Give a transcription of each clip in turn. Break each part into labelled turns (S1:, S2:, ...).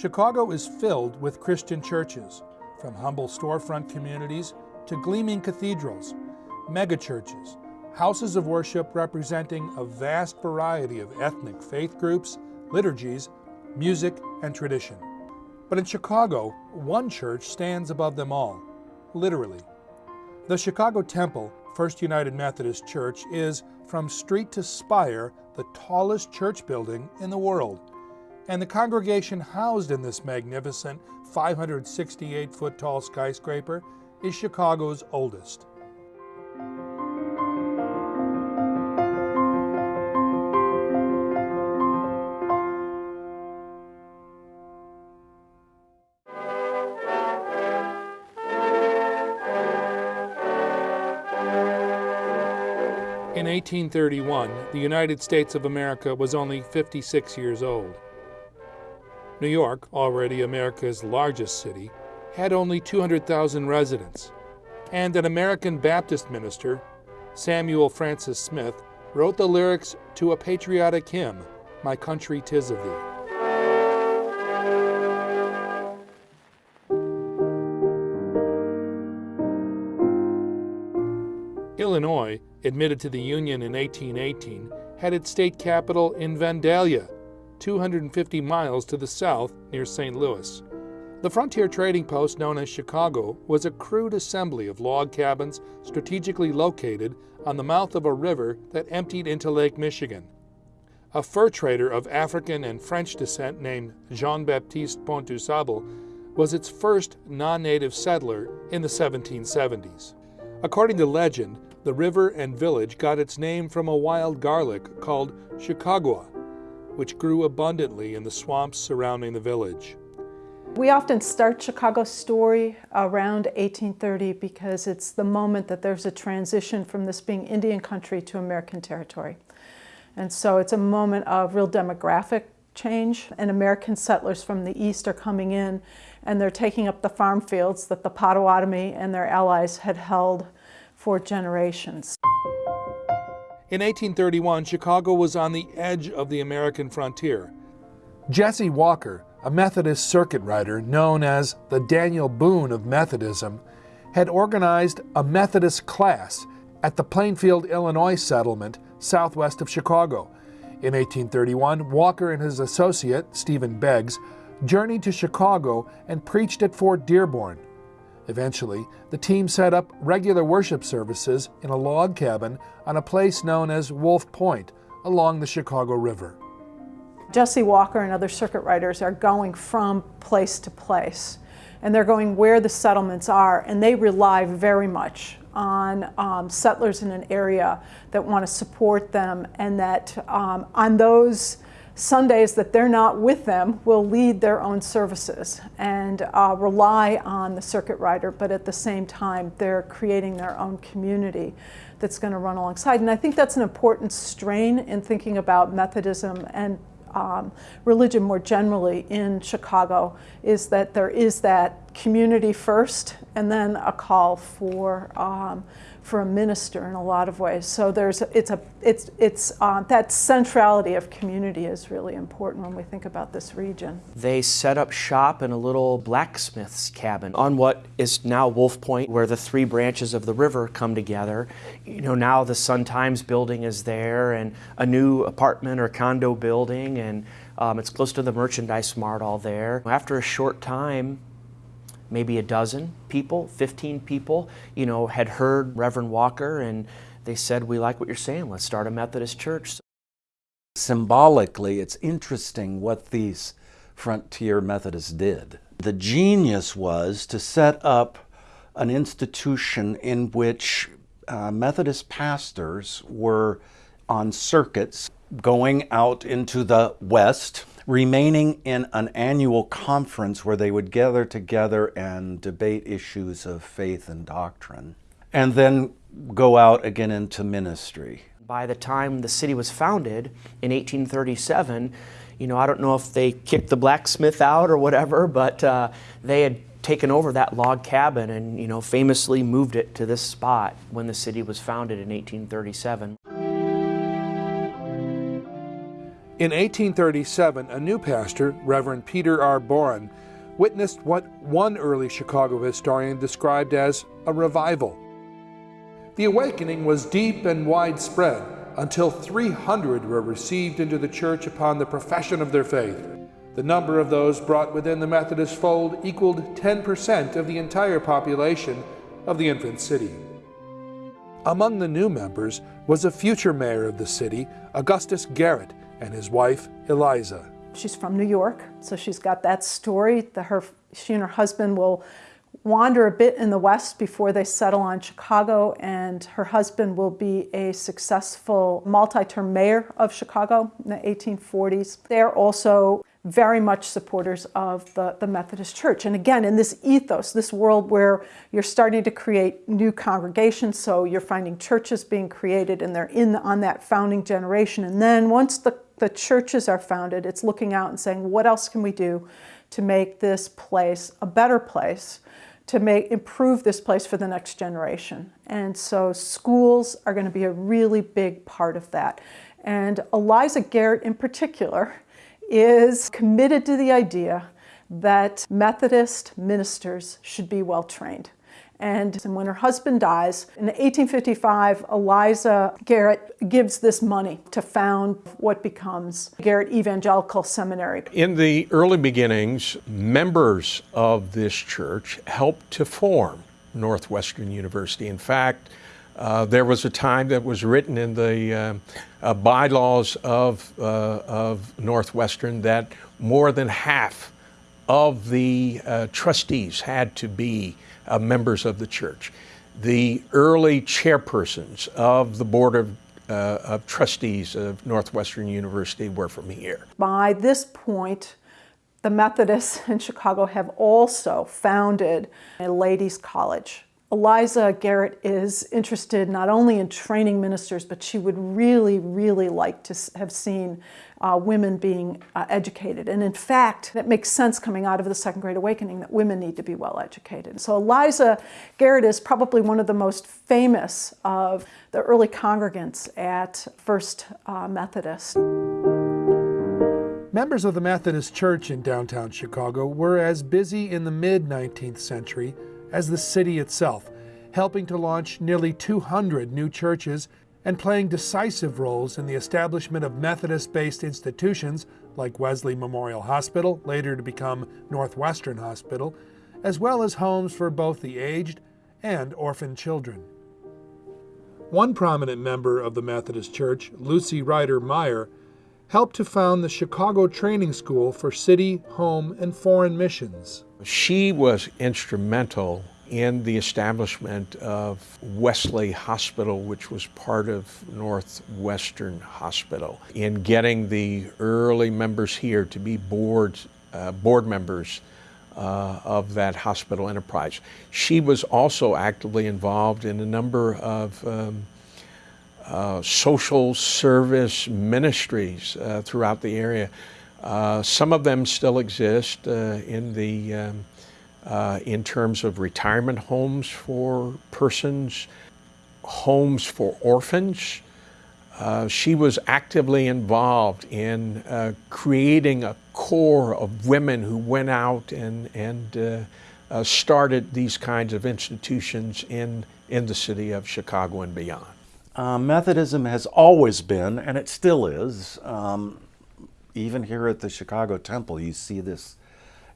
S1: Chicago is filled with Christian churches, from humble storefront communities to gleaming cathedrals, megachurches, houses of worship representing a vast variety of ethnic faith groups, liturgies, music, and tradition. But in Chicago, one church stands above them all, literally. The Chicago Temple, First United Methodist Church, is, from street to spire, the tallest church building in the world. And the congregation housed in this magnificent 568 foot tall skyscraper is Chicago's oldest. In 1831, the United States of America was only 56 years old. New York, already America's largest city, had only 200,000 residents, and an American Baptist minister, Samuel Francis Smith, wrote the lyrics to a patriotic hymn, My Country Tis of Thee. Illinois, admitted to the Union in 1818, had its state capital in Vandalia, 250 miles to the south near St. Louis. The frontier trading post known as Chicago was a crude assembly of log cabins strategically located on the mouth of a river that emptied into Lake Michigan. A fur trader of African and French descent named Jean Baptiste Point du Sable was its first non native settler in the 1770s. According to legend, the river and village got its name from a wild garlic called Chicagua, which grew abundantly in the swamps surrounding the village.
S2: We often start Chicago's story around 1830 because it's the moment that there's a transition from this being Indian country to American territory. And so it's a moment of real demographic change, and American settlers from the east are coming in and they're taking up the farm fields that the Potawatomi and their allies had held for generations.
S1: In 1831, Chicago was on the edge of the American frontier. Jesse Walker, a Methodist circuit rider known as the Daniel Boone of Methodism, had organized a Methodist class at the Plainfield, Illinois settlement southwest of Chicago. In 1831, Walker and his associate, Stephen Beggs, journeyed to Chicago and preached at Fort Dearborn. Eventually, the team set up regular worship services in a log cabin on a place known as Wolf Point along the Chicago River.
S2: Jesse Walker and other circuit riders are going from place to place, and they're going where the settlements are, and they rely very much on um, settlers in an area that want to support them, and that um, on those Sundays that they're not with them will lead their own services and uh, rely on the circuit rider, but at the same time, they're creating their own community that's going to run alongside. And I think that's an important strain in thinking about Methodism and um, religion more generally in Chicago is that there is that community first and then a call for um, for a minister in a lot of ways. So there's it's a it's it's uh, that centrality of community is really important when we think about this region.
S3: They set up shop in a little blacksmith's cabin on what is now Wolf Point, where the three branches of the river come together. You know now the Sun Times building is there, and a new apartment or condo building, and um, it's close to the merchandise mart all there. After a short time, maybe a dozen people, 15 people, you know, had heard Reverend Walker and they said, we like what you're saying, let's start a Methodist church.
S4: Symbolically, it's interesting what these frontier Methodists did. The genius was to set up an institution in which uh, Methodist pastors were on circuits going out into the West remaining in an annual conference where they would gather together and debate issues of faith and doctrine, and then go out again into ministry.
S3: By the time the city was founded in 1837, you know, I don't know if they kicked the blacksmith out or whatever, but uh, they had taken over that log cabin and, you know, famously moved it to this spot when the city was founded in 1837.
S1: In 1837, a new pastor, Reverend Peter R. Borein, witnessed what one early Chicago historian described as a revival. The awakening was deep and widespread until 300 were received into the church upon the profession of their faith. The number of those brought within the Methodist fold equaled 10% of the entire population of the infant city. Among the new members was a future mayor of the city, Augustus Garrett, and his wife, Eliza.
S2: She's from New York, so she's got that story. that her, she and her husband will wander a bit in the West before they settle on Chicago, and her husband will be a successful multi-term mayor of Chicago in the 1840s. They're also very much supporters of the, the Methodist Church. And again, in this ethos, this world where you're starting to create new congregations, so you're finding churches being created and they're in on that founding generation. And then once the, the churches are founded, it's looking out and saying, what else can we do to make this place a better place, to make improve this place for the next generation. And so schools are going to be a really big part of that. And Eliza Garrett in particular is committed to the idea that Methodist ministers should be well trained. And when her husband dies, in 1855, Eliza Garrett gives this money to found what becomes Garrett Evangelical Seminary.
S5: In the early beginnings, members of this church helped to form Northwestern University. In fact, uh, there was a time that was written in the uh, uh, bylaws of, uh, of Northwestern that more than half of the uh, trustees had to be uh, members of the church. The early chairpersons of the Board of, of Trustees of Northwestern University were from here.
S2: By this point, the Methodists in Chicago have also founded a ladies' college Eliza Garrett is interested not only in training ministers, but she would really, really like to have seen uh, women being uh, educated. And in fact, that makes sense coming out of the Second Great Awakening that women need to be well educated. So Eliza Garrett is probably one of the most famous of the early congregants at First uh, Methodist.
S1: Members of the Methodist Church in downtown Chicago were as busy in the mid 19th century as the city itself, helping to launch nearly 200 new churches and playing decisive roles in the establishment of Methodist-based institutions like Wesley Memorial Hospital, later to become Northwestern Hospital, as well as homes for both the aged and orphan children. One prominent member of the Methodist Church, Lucy Rider Meyer, helped to found the Chicago Training School for City, Home, and Foreign Missions.
S5: She was instrumental in the establishment of Wesley Hospital, which was part of Northwestern Hospital, in getting the early members here to be board, uh, board members uh, of that hospital enterprise. She was also actively involved in a number of um, uh, social service ministries uh, throughout the area. Uh, some of them still exist uh, in the um, uh, in terms of retirement homes for persons, homes for orphans. she was actively involved in creating a corps of women who went out and and started these kinds of institutions in in the city of Chicago and beyond.
S4: Uh, Methodism has always been, and it still is, um, even here at the Chicago Temple, you see this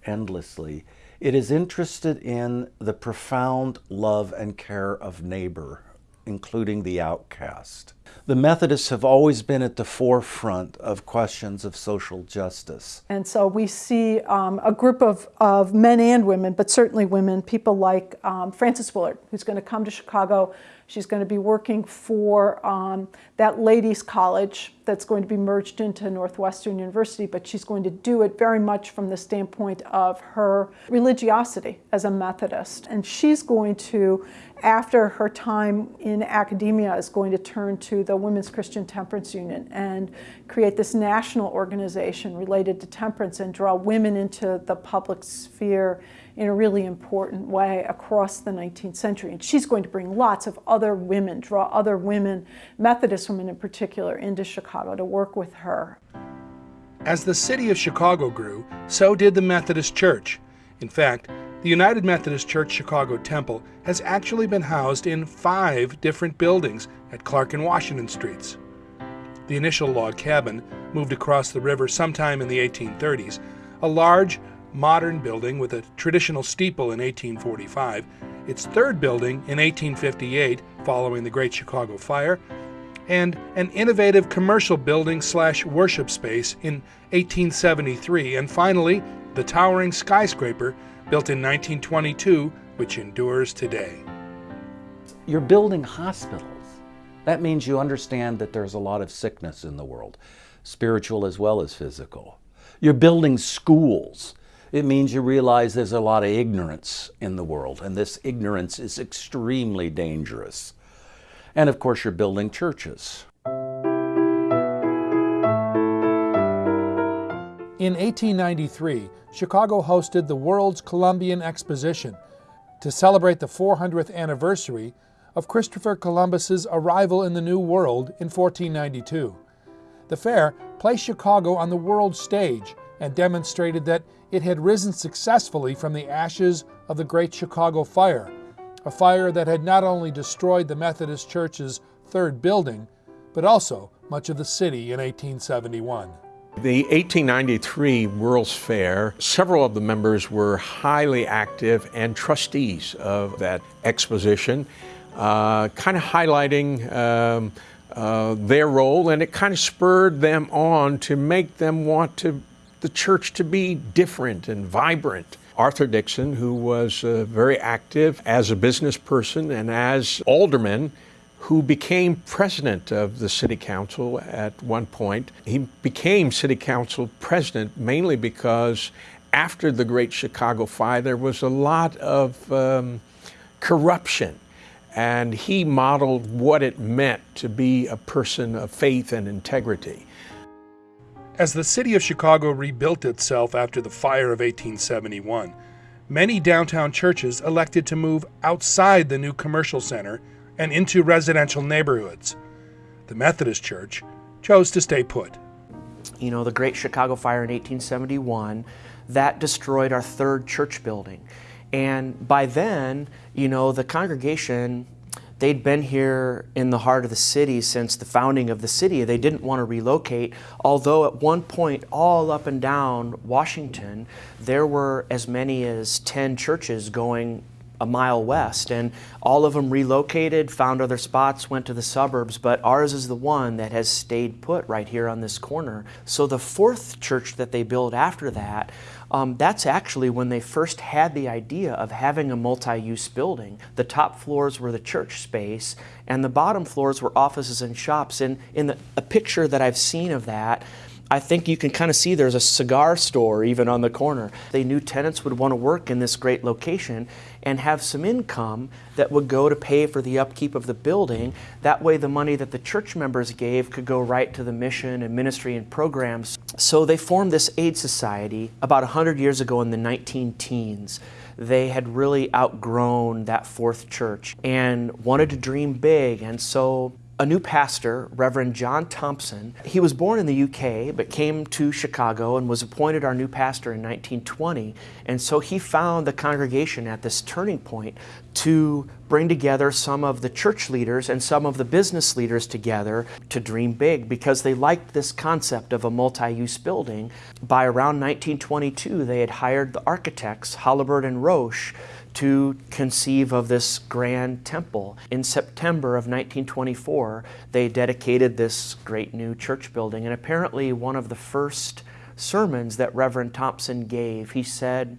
S4: endlessly. It is interested in the profound love and care of neighbor, including the outcast. The Methodists have always been at the forefront of questions of social justice.
S2: And so we see um, a group of, of men and women, but certainly women, people like um, Frances Willard, who's going to come to Chicago She's going to be working for um, that ladies' college that's going to be merged into Northwestern University, but she's going to do it very much from the standpoint of her religiosity as a Methodist. And she's going to, after her time in academia, is going to turn to the Women's Christian Temperance Union and create this national organization related to temperance and draw women into the public sphere in a really important way across the 19th century. And she's going to bring lots of other women, draw other women, Methodist women in particular, into Chicago to work with her.
S1: As the city of Chicago grew, so did the Methodist Church. In fact, the United Methodist Church Chicago Temple has actually been housed in five different buildings at Clark and Washington Streets. The initial log cabin moved across the river sometime in the 1830s, a large, modern building with a traditional steeple in 1845, its third building in 1858 following the Great Chicago Fire, and an innovative commercial building slash worship space in 1873, and finally, the towering skyscraper built in 1922, which endures today.
S4: You're building hospitals. That means you understand that there's a lot of sickness in the world, spiritual as well as physical. You're building schools. It means you realize there's a lot of ignorance in the world, and this ignorance is extremely dangerous. And of course, you're building churches.
S1: In 1893, Chicago hosted the World's Columbian Exposition to celebrate the 400th anniversary of Christopher Columbus's arrival in the New World in 1492. The fair placed Chicago on the world stage and demonstrated that it had risen successfully from the ashes of the Great Chicago Fire, a fire that had not only destroyed the Methodist Church's third building, but also much of the city in 1871.
S5: The 1893 World's Fair, several of the members were highly active and trustees of that exposition, uh, kind of highlighting um, uh, their role, and it kind of spurred them on to make them want to the church to be different and vibrant. Arthur Dixon, who was uh, very active as a business person and as alderman, who became president of the city council at one point. He became city council president mainly because after the Great Chicago Fire, there was a lot of um, corruption. And he modeled what it meant to be a person of faith and integrity.
S1: As the city of Chicago rebuilt itself after the fire of 1871, many downtown churches elected to move outside the new commercial center and into residential neighborhoods. The Methodist Church chose to stay put.
S3: You know, the Great Chicago Fire in 1871, that destroyed our third church building. And by then, you know, the congregation, they'd been here in the heart of the city since the founding of the city. They didn't want to relocate, although at one point, all up and down Washington, there were as many as 10 churches going a mile west. And all of them relocated, found other spots, went to the suburbs, but ours is the one that has stayed put right here on this corner. So the fourth church that they built after that, um, that's actually when they first had the idea of having a multi-use building. The top floors were the church space, and the bottom floors were offices and shops. And in the, a picture that I've seen of that, I think you can kind of see there's a cigar store even on the corner. They knew tenants would want to work in this great location and have some income that would go to pay for the upkeep of the building. That way the money that the church members gave could go right to the mission and ministry and programs. So they formed this aid society about 100 years ago in the 19 teens they had really outgrown that fourth church and wanted to dream big. And so a new pastor, Reverend John Thompson. He was born in the UK but came to Chicago and was appointed our new pastor in 1920. And so he found the congregation at this turning point to bring together some of the church leaders and some of the business leaders together to dream big because they liked this concept of a multi-use building. By around 1922, they had hired the architects, Holabird and Roche, to conceive of this grand temple. In September of 1924, they dedicated this great new church building. And apparently, one of the first sermons that Reverend Thompson gave, he said,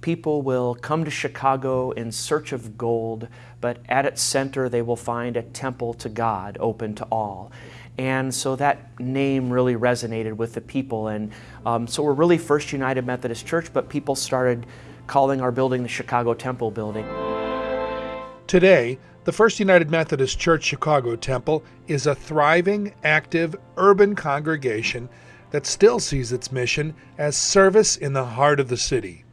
S3: People will come to Chicago in search of gold, but at its center they will find a temple to God open to all. And so that name really resonated with the people. And um, so we're really First United Methodist Church, but people started calling our building the Chicago Temple Building.
S1: Today, the First United Methodist Church Chicago Temple is a thriving, active, urban congregation that still sees its mission as service in the heart of the city.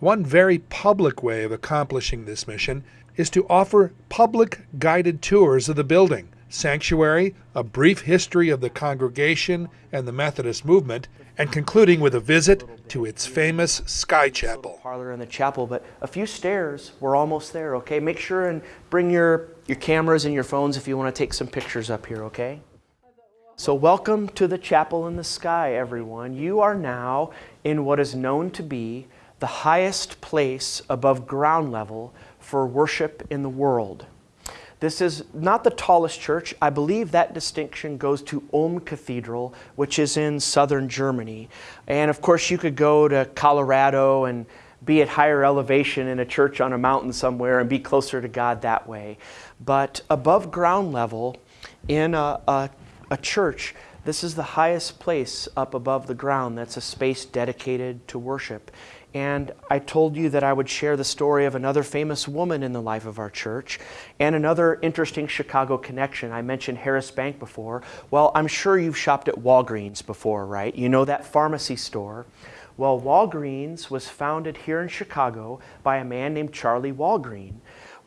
S1: One very public way of accomplishing this mission is to offer public guided tours of the building sanctuary, a brief history of the congregation and the Methodist movement, and concluding with a visit to its famous Sky Chapel.
S3: Parlor in the chapel, but a few stairs. We're almost there, okay? Make sure and bring your, your cameras and your phones if you want to take some pictures up here, okay? So, welcome to the chapel in the sky, everyone. You are now in what is known to be the highest place above ground level for worship in the world. This is not the tallest church. I believe that distinction goes to Ulm Cathedral, which is in southern Germany. And of course, you could go to Colorado and be at higher elevation in a church on a mountain somewhere and be closer to God that way. But above ground level, in a, a, a church, this is the highest place up above the ground. That's a space dedicated to worship. And I told you that I would share the story of another famous woman in the life of our church and another interesting Chicago connection. I mentioned Harris Bank before. Well, I'm sure you've shopped at Walgreens before, right? You know that pharmacy store. Well, Walgreens was founded here in Chicago by a man named Charlie Walgreen.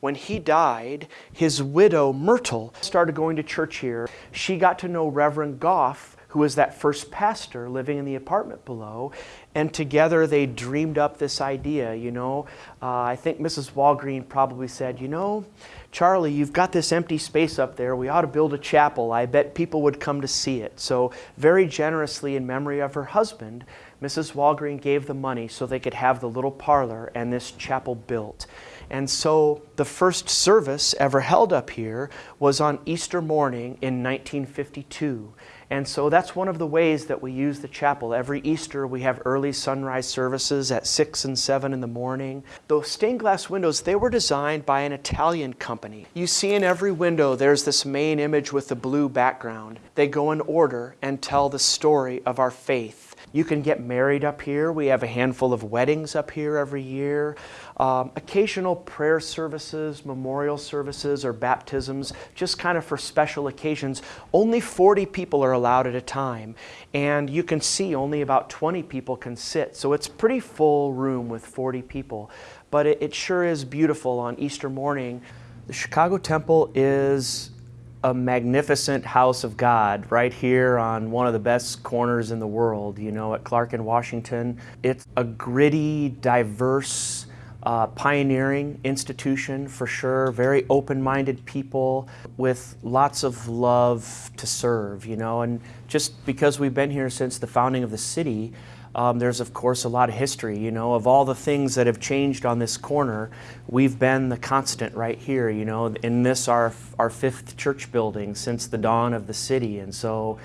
S3: When he died, his widow, Myrtle, started going to church here. She got to know Reverend Goff, who was that first pastor living in the apartment below. And together they dreamed up this idea. You know, uh, I think Mrs. Walgreen probably said, You know, Charlie, you've got this empty space up there. We ought to build a chapel. I bet people would come to see it. So, very generously, in memory of her husband, Mrs. Walgreen gave the money so they could have the little parlor and this chapel built. And so the first service ever held up here was on Easter morning in 1952. And so that's one of the ways that we use the chapel. Every Easter we have early sunrise services at 6 and 7 in the morning. Those stained glass windows, they were designed by an Italian company. You see in every window there's this main image with the blue background. They go in order and tell the story of our faith. You can get married up here. We have a handful of weddings up here every year. Um, occasional prayer services, memorial services, or baptisms, just kind of for special occasions. Only 40 people are allowed at a time, and you can see only about 20 people can sit. So it's pretty full room with 40 people. But it, it sure is beautiful on Easter morning. The Chicago Temple is a magnificent house of God right here on one of the best corners in the world, you know, at Clark and Washington. It's a gritty, diverse, uh, pioneering institution for sure, very open minded people with lots of love to serve, you know, and just because we've been here since the founding of the city, um, there's, of course, a lot of history. You know, of all the things that have changed on this corner, we've been the constant right here. You know, in this our our fifth church building since the dawn of the city, and so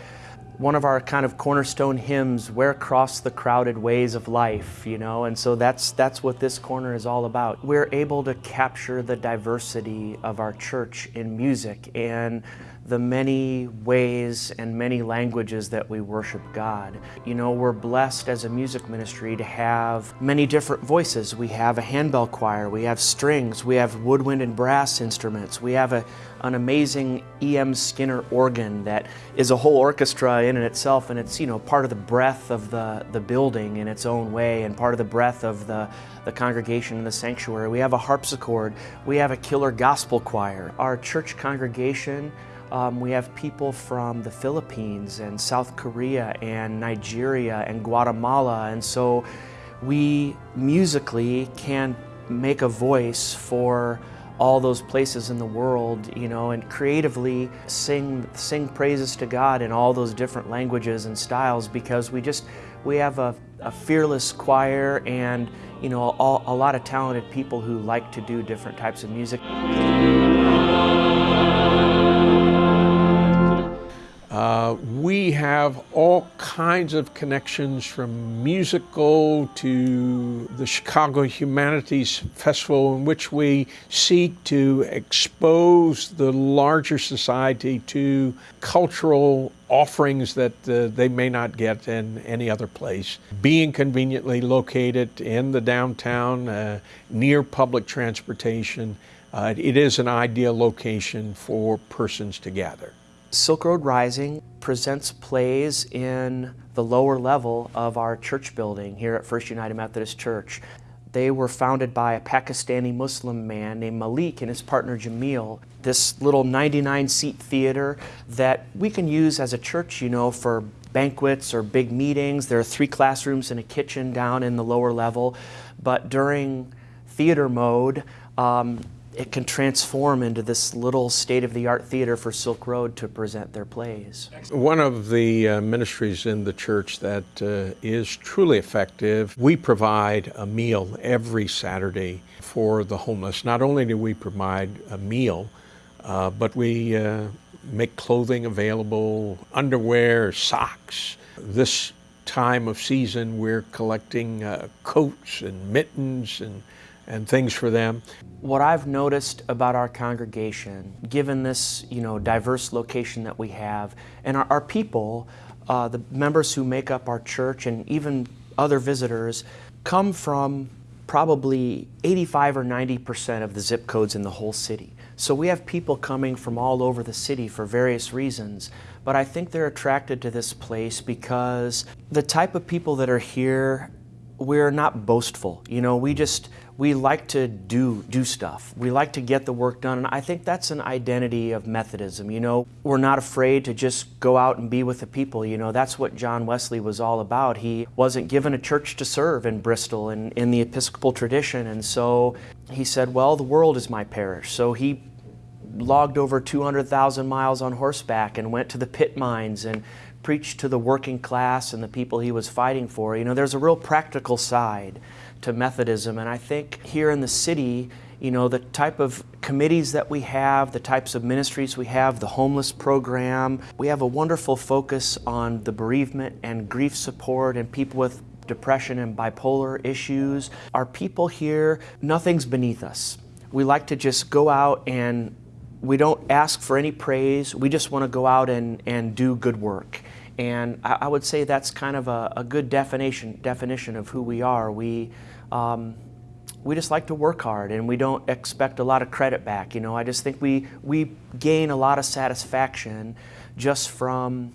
S3: one of our kind of cornerstone hymns where across the crowded ways of life you know and so that's that's what this corner is all about we're able to capture the diversity of our church in music and the many ways and many languages that we worship God. You know, we're blessed as a music ministry to have many different voices. We have a handbell choir, we have strings, we have woodwind and brass instruments, we have a, an amazing E.M. Skinner organ that is a whole orchestra in and itself, and it's, you know, part of the breath of the, the building in its own way and part of the breath of the, the congregation in the sanctuary. We have a harpsichord, we have a killer gospel choir. Our church congregation um, we have people from the Philippines and South Korea and Nigeria and Guatemala. And so we musically can make a voice for all those places in the world, you know, and creatively sing sing praises to God in all those different languages and styles because we just we have a, a fearless choir and you know a lot of talented people who like to do different types of music.
S5: Uh, we have all kinds of connections from musical to the Chicago Humanities Festival, in which we seek to expose the larger society to cultural offerings that uh, they may not get in any other place. Being conveniently located in the downtown, uh, near public transportation, uh, it is an ideal location for persons to gather.
S3: Silk Road Rising presents plays in the lower level of our church building here at First United Methodist Church. They were founded by a Pakistani Muslim man named Malik and his partner Jamil. this little 99 seat theater that we can use as a church, you know, for banquets or big meetings. There are three classrooms and a kitchen down in the lower level. But during theater mode, um, it can transform into this little state-of-the-art theater for Silk Road to present their plays.
S5: One of the uh, ministries in the church that uh, is truly effective, we provide a meal every Saturday for the homeless. Not only do we provide a meal, uh, but we uh, make clothing available, underwear, socks. This time of season, we're collecting uh, coats and mittens and and things for them.
S3: What I've noticed about our congregation, given this you know diverse location that we have, and our, our people, uh, the members who make up our church, and even other visitors, come from probably 85 or 90 percent of the zip codes in the whole city. So we have people coming from all over the city for various reasons. But I think they're attracted to this place because the type of people that are here, we're not boastful. You know, we just we like to do do stuff. We like to get the work done, and I think that's an identity of Methodism. You know, we're not afraid to just go out and be with the people. You know, that's what John Wesley was all about. He wasn't given a church to serve in Bristol and in the Episcopal tradition, and so he said, "Well, the world is my parish." So he logged over 200,000 miles on horseback and went to the pit mines and preached to the working class and the people he was fighting for. You know, there's a real practical side to Methodism. And I think here in the city, you know, the type of committees that we have, the types of ministries we have, the homeless program, we have a wonderful focus on the bereavement and grief support and people with depression and bipolar issues. Our people here, nothing's beneath us. We like to just go out and we don't ask for any praise. We just want to go out and, and do good work. And I, I would say that's kind of a, a, good definition, definition of who we are. We, um, we just like to work hard and we don't expect a lot of credit back. You know, I just think we, we gain a lot of satisfaction just from,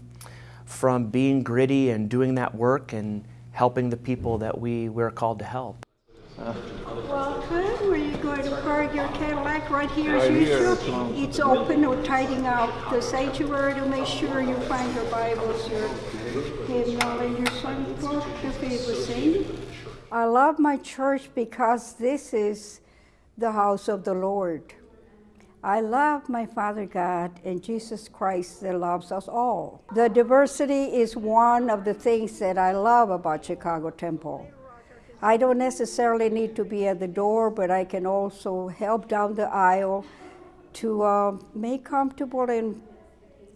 S3: from being gritty and doing that work and helping the people that we, we're called to help.
S6: Uh. Welcome. Where you going to park your Cadillac right here as usual? It's open. We're tidying out the sanctuary to make sure you find your Bibles, your hymnal, and your songbook, your favorite sing. I love my church because this is the house of the Lord. I love my Father God and Jesus Christ that loves us all. The diversity is one of the things that I love about Chicago Temple. I don't necessarily need to be at the door, but I can also help down the aisle to uh, make comfortable and,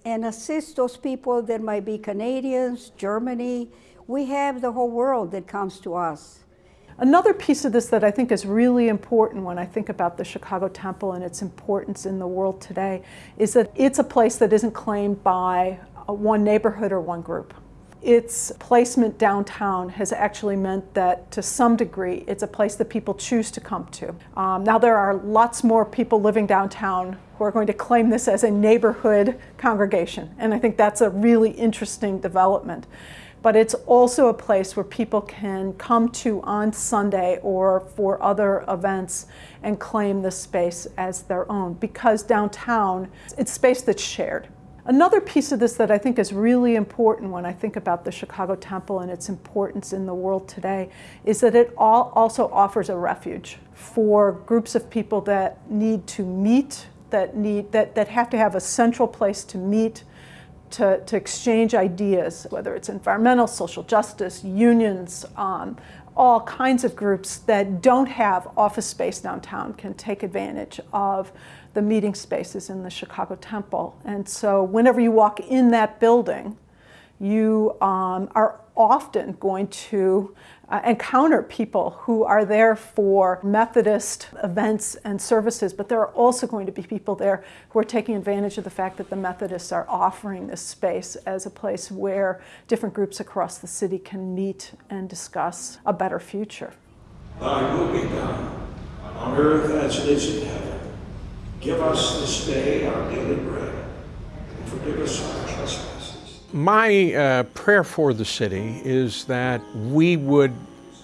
S6: and assist those people that might be Canadians, Germany. We have the whole world that comes to us.
S2: Another piece of this that I think is really important when I think about the Chicago Temple and its importance in the world today is that it's a place that isn't claimed by one neighborhood or one group. Its placement downtown has actually meant that to some degree it's a place that people choose to come to. Um, now there are lots more people living downtown who are going to claim this as a neighborhood congregation and I think that's a really interesting development but it's also a place where people can come to on Sunday or for other events and claim the space as their own because downtown, it's space that's shared. Another piece of this that I think is really important when I think about the Chicago Temple and its importance in the world today is that it all also offers a refuge for groups of people that need to meet, that, need, that, that have to have a central place to meet, to, to exchange ideas, whether it's environmental, social justice, unions, um, all kinds of groups that don't have office space downtown can take advantage of the meeting spaces in the Chicago Temple. And so whenever you walk in that building, you um, are often going to uh, encounter people who are there for Methodist events and services, but there are also going to be people there who are taking advantage of the fact that the Methodists are offering this space as a place where different groups across the city can meet and discuss a better future.
S7: Thy will be done on earth as it is in heaven. Give us this day our daily bread, and forgive us our trespasses
S5: my uh, prayer for the city is that we would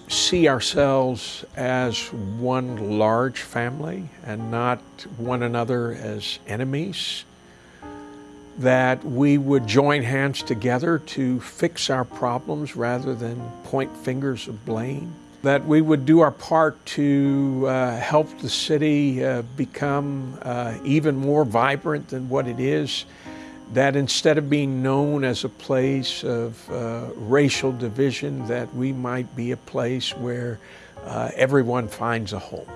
S5: see ourselves as one large family and not one another as enemies. That we would join hands together to fix our problems rather than point fingers of blame. That we would do our part to uh, help the city uh, become uh, even more vibrant than what it is that instead of being known as a place of uh, racial division, that we might be a place where uh, everyone finds a home.